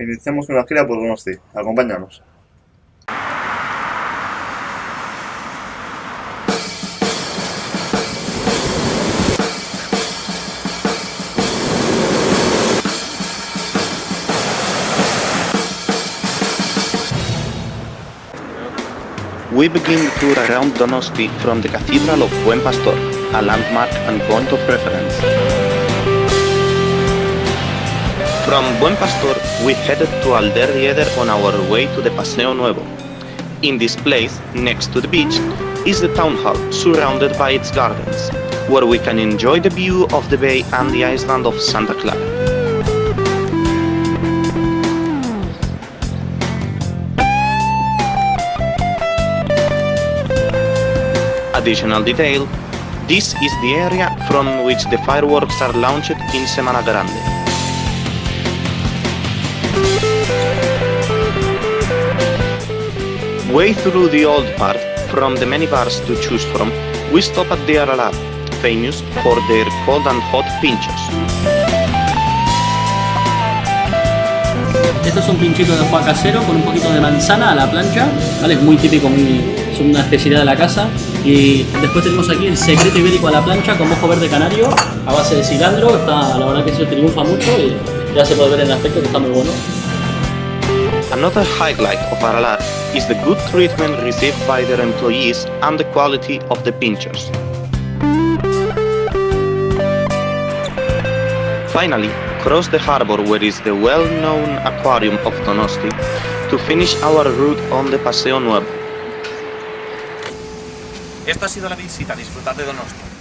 Iniciamos una gira por Donosti. Acompáñanos. We begin the tour around Donosti from the Cathedral of Buen Pastor, a landmark and point of reference. From Buen Pastor, we headed to Alder Rieder on our way to the Paseo Nuevo. In this place, next to the beach, is the town hall, surrounded by its gardens, where we can enjoy the view of the bay and the island of Santa Clara. Additional detail, this is the area from which the fireworks are launched in Semana Grande. Way through the old part, from the many bars to choose from, we stop at the Aralar, famous for their cold and hot pinchos. Esto es un pinchito de foie casero con un poquito de manzana a la plancha, ¿vale? Es muy típico, muy, es una especialidad de la casa. Y después tenemos aquí el secreto ibérico a la plancha con mojo verde canario a base de cilantro. Está, la verdad que eso triunfa mucho y ya se puede ver en el aspecto que está muy bueno. Another highlight of Aralar is the good treatment received by their employees and the quality of the pinchos. Finally, cross the harbor where is the well-known aquarium of Donosti to finish our route on the Paseo Nuevo. Esto ha sido la visita, disfrutad de Donosti.